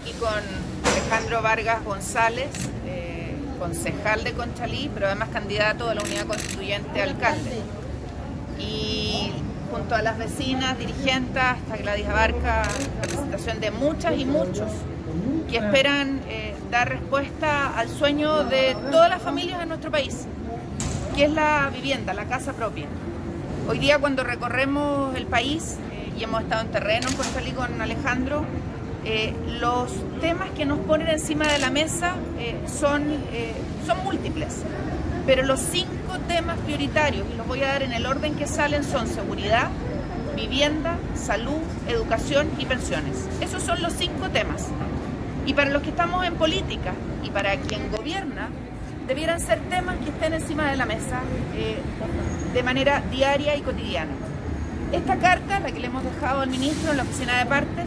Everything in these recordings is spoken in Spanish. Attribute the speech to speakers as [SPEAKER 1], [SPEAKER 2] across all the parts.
[SPEAKER 1] aquí con Alejandro Vargas González, eh, concejal de Conchalí, pero además candidato a la unidad constituyente alcalde. Y junto a las vecinas, dirigentes, hasta Gladys Abarca, representación de muchas y muchos que esperan eh, dar respuesta al sueño de todas las familias de nuestro país, que es la vivienda, la casa propia. Hoy día cuando recorremos el país, eh, y hemos estado en terreno en Conchalí con Alejandro, eh, los temas que nos ponen encima de la mesa eh, son, eh, son múltiples, pero los cinco temas prioritarios, y los voy a dar en el orden que salen, son seguridad, vivienda, salud, educación y pensiones. Esos son los cinco temas. Y para los que estamos en política y para quien gobierna, debieran ser temas que estén encima de la mesa de manera diaria y cotidiana. Esta carta, la que le hemos dejado al ministro en la oficina de partes,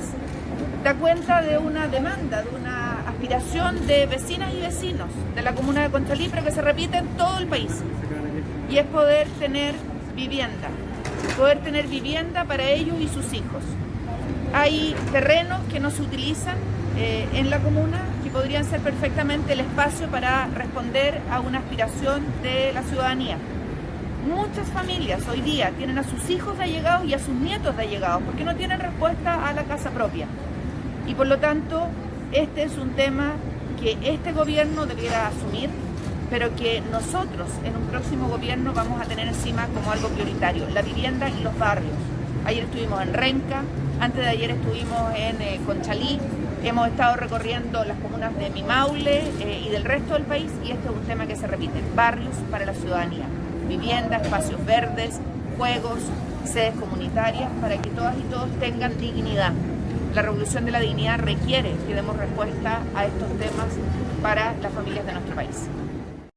[SPEAKER 1] da cuenta de una demanda, de una aspiración de vecinas y vecinos de la comuna de Conchalí, pero que se repite en todo el país. Y es poder tener vivienda, poder tener vivienda para ellos y sus hijos. Hay terrenos que no se utilizan eh, en la comuna que podrían ser perfectamente el espacio para responder a una aspiración de la ciudadanía. Muchas familias hoy día tienen a sus hijos de allegados y a sus nietos de allegados porque no tienen respuesta a la casa propia. Y por lo tanto, este es un tema que este gobierno debiera asumir, pero que nosotros en un próximo gobierno vamos a tener encima como algo prioritario, la vivienda y los barrios. Ayer estuvimos en Renca, antes de ayer estuvimos en eh, Conchalí, hemos estado recorriendo las comunas de Mimaule eh, y del resto del país y este es un tema que se repite, barrios para la ciudadanía, vivienda, espacios verdes, juegos, sedes comunitarias para que todas y todos tengan dignidad la revolución de la dignidad requiere que demos respuesta a estos temas para las familias de nuestro país.